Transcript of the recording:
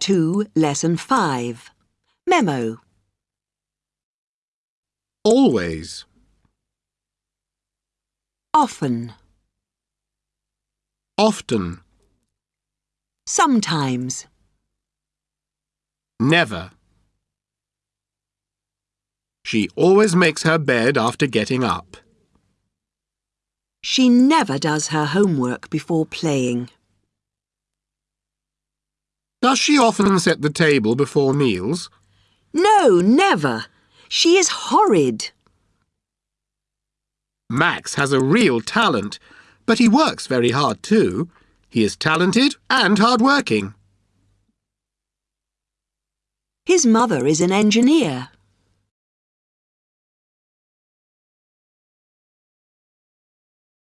Book 2, Lesson 5. Memo. Always. Often. Often. Sometimes. Never. She always makes her bed after getting up. She never does her homework before playing. Does she often set the table before meals? No, never. She is horrid. Max has a real talent, but he works very hard too. He is talented and hard-working. His mother is an engineer.